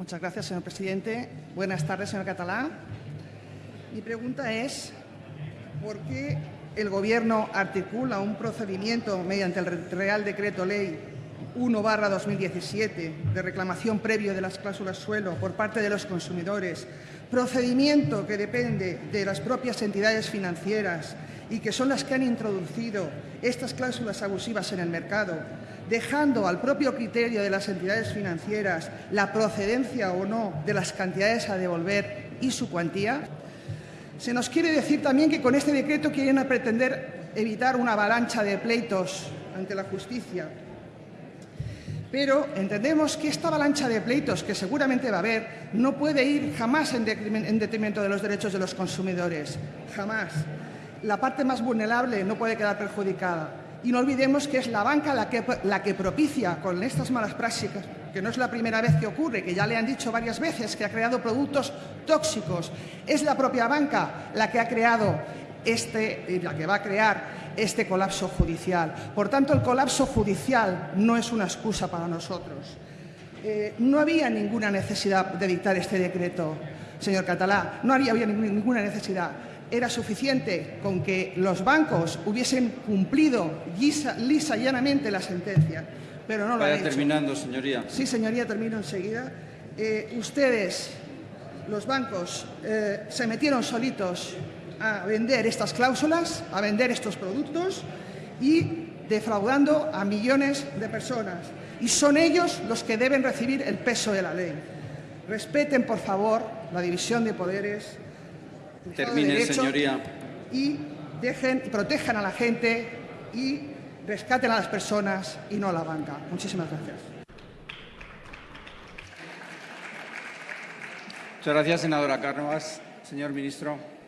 Muchas gracias, señor presidente. Buenas tardes, señor Catalá. Mi pregunta es, ¿por qué el Gobierno articula un procedimiento mediante el Real Decreto Ley 1 2017 de reclamación previo de las cláusulas suelo por parte de los consumidores, procedimiento que depende de las propias entidades financieras y que son las que han introducido estas cláusulas abusivas en el mercado, dejando al propio criterio de las entidades financieras la procedencia o no de las cantidades a devolver y su cuantía. Se nos quiere decir también que con este decreto quieren pretender evitar una avalancha de pleitos ante la justicia. Pero entendemos que esta avalancha de pleitos que seguramente va a haber no puede ir jamás en detrimento de los derechos de los consumidores. Jamás. La parte más vulnerable no puede quedar perjudicada. Y no olvidemos que es la banca la que, la que propicia con estas malas prácticas, que no es la primera vez que ocurre, que ya le han dicho varias veces que ha creado productos tóxicos. Es la propia banca la que ha creado este, la que va a crear este colapso judicial. Por tanto, el colapso judicial no es una excusa para nosotros. Eh, no había ninguna necesidad de dictar este decreto, señor Catalá, no había, ninguna necesidad. Era suficiente con que los bancos hubiesen cumplido lisa, lisa llanamente la sentencia, pero no lo Vaya han hecho. terminando, señoría. Sí, señoría, termino enseguida. Eh, ustedes, los bancos, eh, se metieron solitos a vender estas cláusulas, a vender estos productos y defraudando a millones de personas. Y son ellos los que deben recibir el peso de la ley. Respeten, por favor, la división de poderes. Estado de Termine, Derecho, señoría. Y dejen protejan a la gente y rescaten a las personas y no a la banca. Muchísimas gracias. Muchas gracias, senadora Cánovas. Señor ministro.